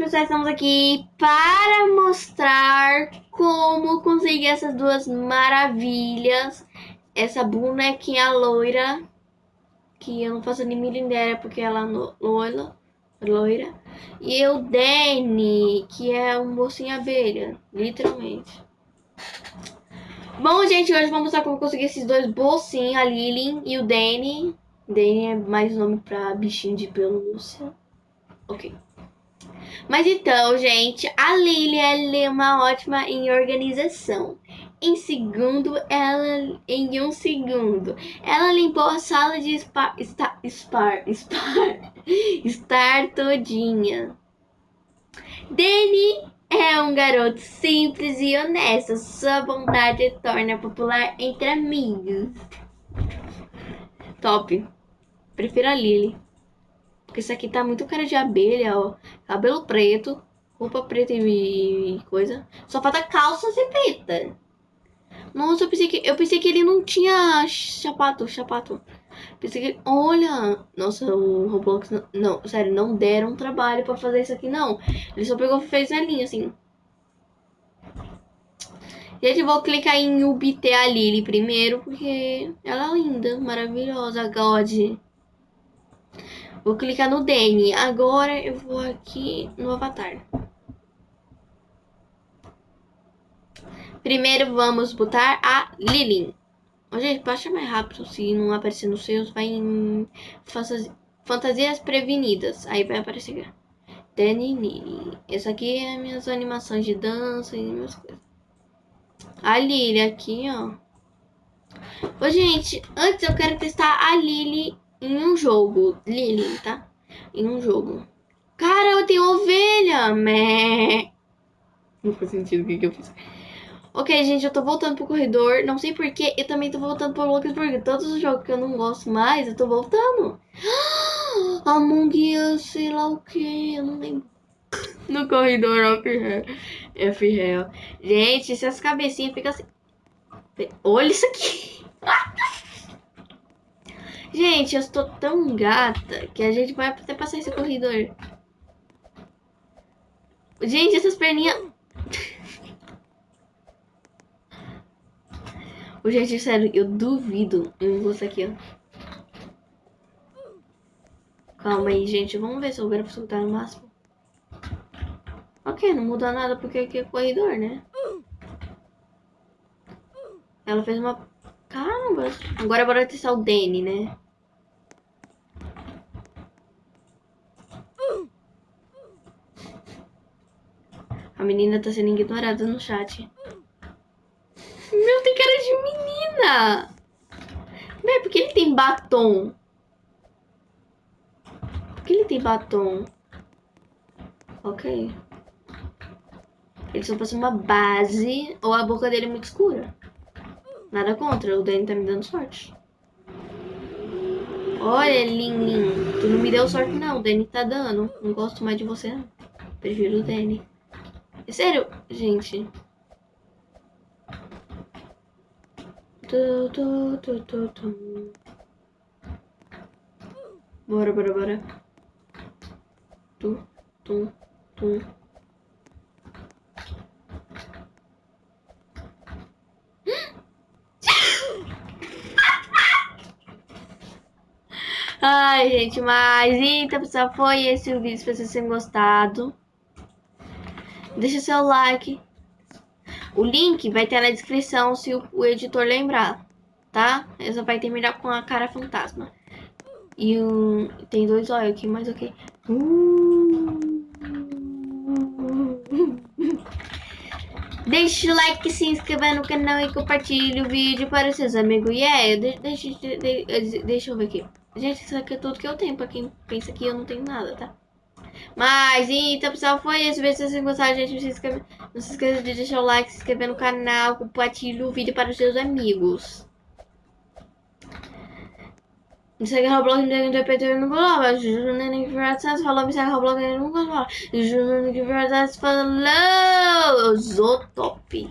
pessoal, estamos aqui para mostrar como conseguir essas duas maravilhas. Essa bonequinha loira, que eu não faço nem ideia porque ela é loira, loira. E o Danny, que é um mocinho abelha, literalmente. Bom, gente, hoje vamos mostrar como conseguir esses dois bolsinhos, a Lily e o Danny. Danny é mais nome pra bichinho de pelúcia. Ok. Mas então, gente, a Lily ela é uma ótima em organização. Em segundo, ela em um segundo, ela limpou a sala de spa, spa, spar, spar, estar todinha. Danny é um garoto simples e honesto. Sua bondade torna popular entre amigos. Top. Prefiro a Lily. Porque isso aqui tá muito cara de abelha, ó. Cabelo preto, roupa preta e coisa. Só falta calça ser preta. Nossa, eu pensei que, eu pensei que ele não tinha chapato, chapato. Pensei que, olha, nossa, o Roblox, não, não sério, não deram trabalho pra fazer isso aqui, não. Ele só pegou e fez a linha, assim. Gente, eu vou clicar em obter a Lily primeiro, porque ela é linda, maravilhosa, God. Vou clicar no Danny. Agora eu vou aqui no avatar. Primeiro vamos botar a Lilin. Gente, baixa mais rápido. Se não aparecer nos seus, vai em fantasias prevenidas. Aí vai aparecer. Danny Lily. Essa aqui é minhas animações de dança e minhas coisas. A Lily aqui, ó. Ô, gente, antes eu quero testar a Lily em um jogo. Lily, tá? Em um jogo. Cara, eu tenho ovelha! Mé. Não faz sentido o que, que eu fiz. Ok, gente, eu tô voltando pro corredor. Não sei porquê. Eu também tô voltando pro Lucas porque todos os jogos que eu não gosto mais, eu tô voltando. Among Us, sei lá o que. Eu não lembro. No corredor, F-Real. F-Real. Gente, se as cabecinhas ficam assim. Olha isso aqui. Gente, eu estou tão gata que a gente vai até passar esse corredor. Gente, essas perninhas... Gente, sério, eu duvido em você aqui, ó. Calma aí, gente. Vamos ver se eu quero soltar no máximo. Ok, não muda nada porque aqui é corredor, né? Ela fez uma Caramba. Agora bora testar o Danny, né? A menina tá sendo ignorada no chat. Meu, tem cara de menina. Bem, por que ele tem batom? Por que ele tem batom? Ok. Ele só passa uma base ou a boca dele é muito escura. Nada contra, o Danny tá me dando sorte. Olha, Lin Lin, tu não me deu sorte não, o Danny tá dando. Não gosto mais de você não. Prefiro o Danny. É sério, gente. Tu, tu, tu, tu, tu. Bora, bora, bora. Tu, tu, tu. Ai, gente, mas então, pessoal, foi esse o vídeo. Espero que vocês tenham gostado. Deixa seu like. O link vai ter na descrição se o, o editor lembrar, tá? Essa vai terminar com a cara fantasma. E um, tem dois olhos aqui, mas ok. Uh... Deixe o like, se inscreva no canal e compartilhe o vídeo para os seus amigos. E yeah, é, deixa, deixa, deixa eu ver aqui. Gente, isso aqui é tudo que eu tenho. Pra quem pensa que eu não tenho nada, tá? Mas, então, pessoal, foi isso. Se vocês gostaram, gente, não se, inscreve, não se esqueça de deixar o like, se inscrever no canal, compartilhe o vídeo para os seus amigos. Me segue no Roblox, me segue no PT no Globo. Juliana que verdade falou, me segue no Roblox, no Globo. Juliana que verdade falou. Zotop.